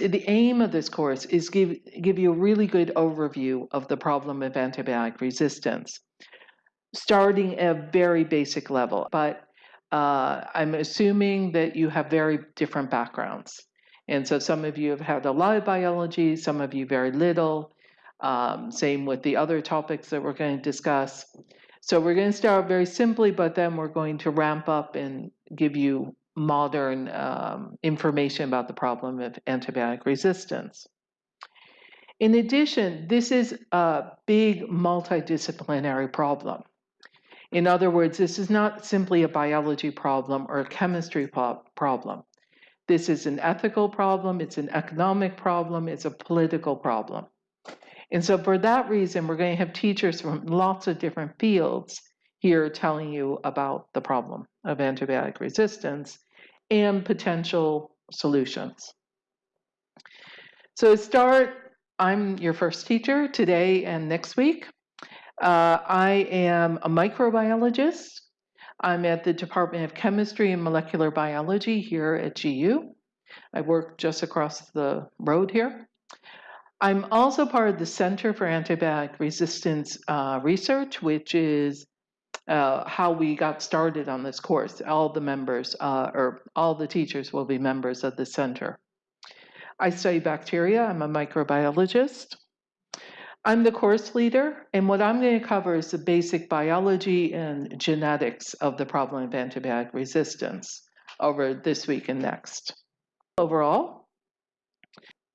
The aim of this course is give give you a really good overview of the problem of antibiotic resistance, starting at a very basic level. But uh, I'm assuming that you have very different backgrounds. And so some of you have had a lot of biology, some of you very little. Um, same with the other topics that we're going to discuss. So we're going to start very simply, but then we're going to ramp up and give you modern um, information about the problem of antibiotic resistance. In addition, this is a big multidisciplinary problem. In other words, this is not simply a biology problem or a chemistry problem. This is an ethical problem, it's an economic problem, it's a political problem. And so for that reason, we're going to have teachers from lots of different fields here telling you about the problem of antibiotic resistance and potential solutions. So to start, I'm your first teacher today and next week. Uh, I am a microbiologist. I'm at the Department of Chemistry and Molecular Biology here at GU. I work just across the road here. I'm also part of the Center for Antibiotic Resistance uh, Research, which is uh, how we got started on this course. All the members, uh, or all the teachers will be members of the center. I study bacteria, I'm a microbiologist. I'm the course leader, and what I'm going to cover is the basic biology and genetics of the problem of antibiotic resistance over this week and next. Overall,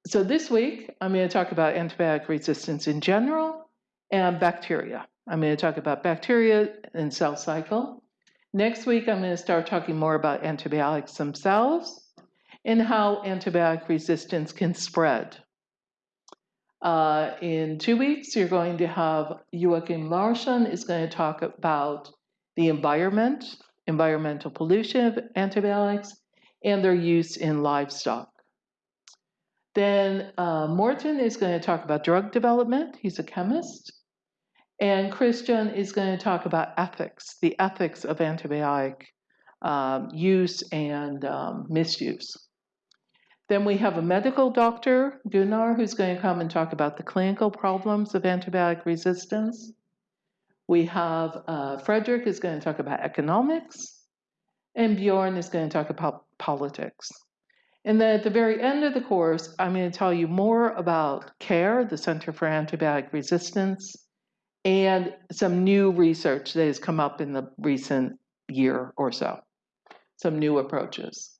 so this week, I'm going to talk about antibiotic resistance in general and bacteria. I'm going to talk about bacteria and cell cycle. Next week, I'm going to start talking more about antibiotics themselves and how antibiotic resistance can spread. Uh, in two weeks, you're going to have Joakim Larsson is going to talk about the environment, environmental pollution of antibiotics, and their use in livestock. Then uh, Morten is going to talk about drug development. He's a chemist. And Christian is going to talk about ethics, the ethics of antibiotic um, use and um, misuse. Then we have a medical doctor, Gunnar, who's going to come and talk about the clinical problems of antibiotic resistance. We have uh, Frederick is going to talk about economics, and Bjorn is going to talk about politics. And then at the very end of the course, I'm going to tell you more about CARE, the Center for Antibiotic Resistance, and some new research that has come up in the recent year or so, some new approaches.